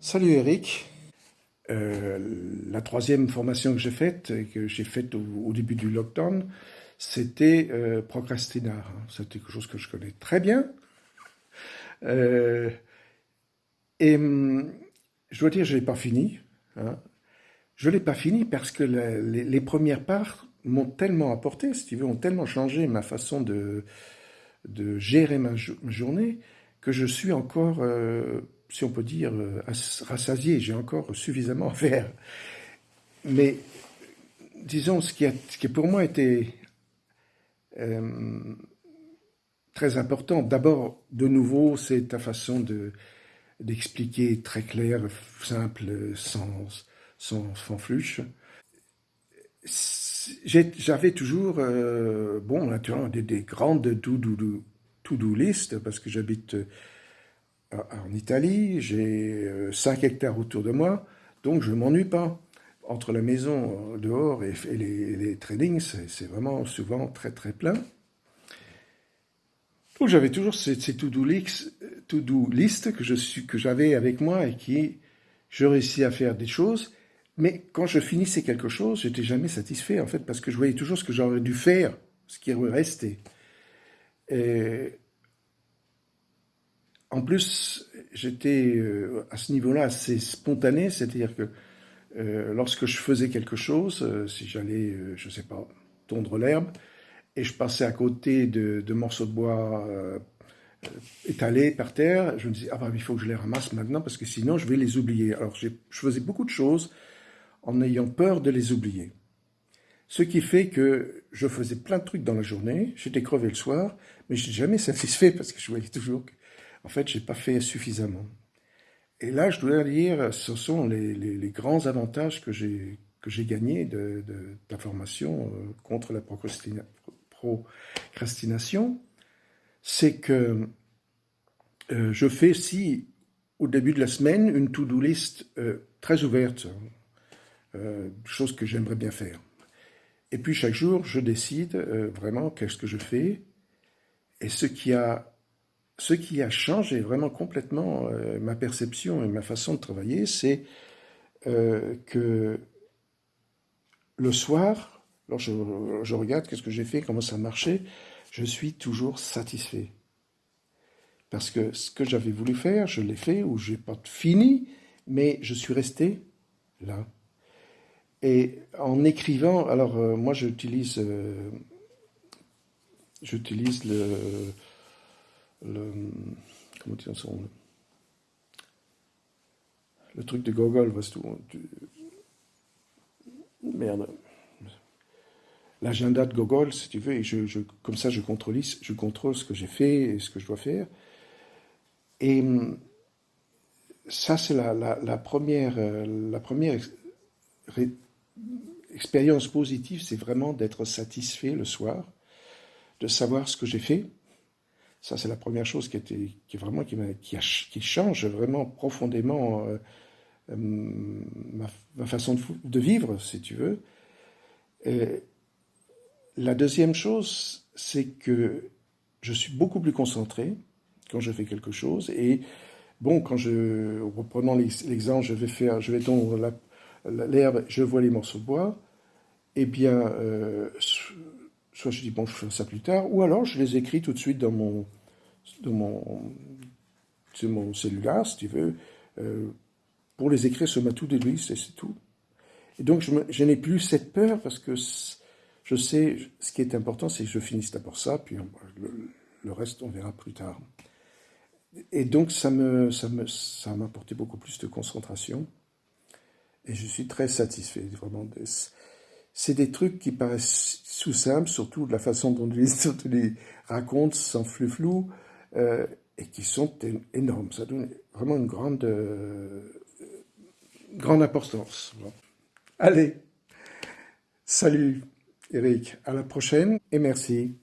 Salut Eric. Euh, la troisième formation que j'ai faite, que j'ai faite au, début du lockdown, c'était euh, Procrastinar. C'est quelque chose que je connais très bien. Euh, et hum, je dois dire, je l'ai pas fini. Hein. Je l'ai pas fini parce que les, premières parts m'ont tellement apporté, si tu veux, ont tellement changé ma façon de, de gérer ma, journée que je suis encore si on peut dire, euh, rassasié. J'ai encore suffisamment à faire. Mais disons, ce qui a, pour moi été euh, très important, d'abord, de nouveau, c'est ta façon de d'expliquer très clair, simple, sans, sans fanfluche. J'avais toujours, euh, bon, naturellement, des, des grandes to-do to list, parce que j'habite en Italie, j'ai 5 euh, hectares autour de moi, donc je ne m'ennuie pas. Entre la maison euh, dehors et, les, les tradings, c'est vraiment souvent très très plein. Donc j'avais toujours ces, ces to-do list, que j'avais avec moi et qui je réussis à faire des choses, mais quand je finissais quelque chose, j'étais jamais satisfait en fait parce que je voyais toujours ce que j'aurais dû faire, ce qui restait. Et en plus, j'étais euh, à ce niveau-là assez spontané, c'est-à-dire que euh, lorsque je faisais quelque chose, euh, si j'allais, je ne sais pas, tondre l'herbe, et je passais à côté de, morceaux de bois étalés par terre, je me disais, ah ben, il faut que je les ramasse maintenant, parce que sinon je vais les oublier. Alors je faisais beaucoup de choses en ayant peur de les oublier. Ce qui fait que je faisais plein de trucs dans la journée, j'étais crevé le soir, mais je n'étais jamais satisfait parce que je voyais toujours que en fait, j'ai pas fait suffisamment. Et là, je dois dire, ce sont les, grands avantages que j'ai gagnés de, la formation euh, contre la procrastination, c'est que euh, je fais si au début de la semaine une to-do list euh, très ouverte, chose que j'aimerais bien faire. Et puis chaque jour, je décide vraiment qu'est-ce que je fais. Et ce qui a ce qui a changé vraiment complètement euh, ma perception et ma façon de travailler, c'est euh, que le soir, lorsque je, regarde qu'est-ce que j'ai fait, comment ça marchait, je suis toujours satisfait. Parce que ce que j'avais voulu faire, je l'ai fait, ou je n'ai pas fini, mais je suis resté là. Et en écrivant, alors euh, moi j'utilise, j'utilise le le, comment dire le truc de Gogol, merde, l'agenda de Gogol, si tu veux, et je, comme ça je contrôle, je contrôle ce que j'ai fait et ce que je dois faire. Et ça, c'est la, première, la première expérience positive, c'est vraiment d'être satisfait le soir, de savoir ce que j'ai fait, ça, c'est la première chose qui, était, qui, vraiment, qui, qui, change vraiment profondément euh, euh, ma, façon de, vivre, si tu veux. la deuxième chose, c'est que je suis beaucoup plus concentré quand je fais quelque chose. Et bon, quand je, reprenons l'exemple, je vais faire, je vais tondre l'herbe, je vois les morceaux de bois, eh bien, euh, soit je dis bon, je ferai ça plus tard, ou alors je les écris tout de suite dans mon, dans mon, sur mon cellulaire, si tu veux, euh, pour les écrire sur ma to-do list, et c'est tout. Et donc, je, n'ai plus cette peur parce que je sais, ce qui est important, c'est que je finisse d'abord ça, puis le, reste, on verra plus tard. Et donc, ça me, ça me, ça m'a apporté beaucoup plus de concentration. Et je suis très satisfait, vraiment. C'est des trucs qui paraissent sous simples, surtout de la façon dont tu les, racontes, sans flou-flou, euh, et qui sont énormes. Ça donne vraiment une grande, euh, grande importance. Allez, salut Eric, à la prochaine et merci.